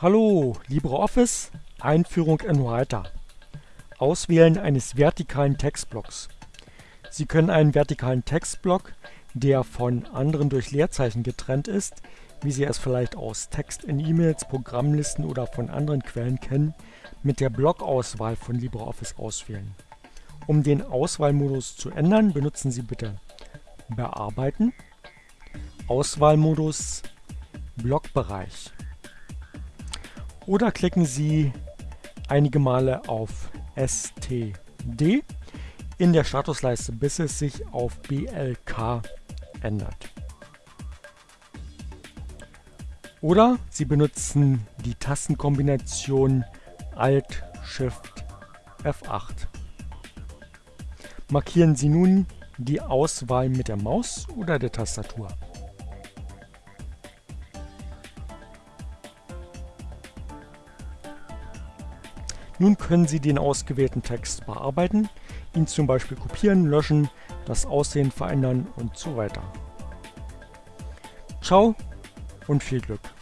Hallo, LibreOffice, Einführung in Writer. Auswählen eines vertikalen Textblocks. Sie können einen vertikalen Textblock, der von anderen durch Leerzeichen getrennt ist, wie Sie es vielleicht aus Text in E-Mails, Programmlisten oder von anderen Quellen kennen, mit der Blockauswahl von LibreOffice auswählen. Um den Auswahlmodus zu ändern, benutzen Sie bitte Bearbeiten, Auswahlmodus, Blockbereich oder klicken Sie einige Male auf STD in der Statusleiste, bis es sich auf BLK ändert. Oder Sie benutzen die Tastenkombination Alt Shift F8. Markieren Sie nun die Auswahl mit der Maus oder der Tastatur. Nun können Sie den ausgewählten Text bearbeiten, ihn zum Beispiel kopieren, löschen, das Aussehen verändern und so weiter. Ciao und viel Glück!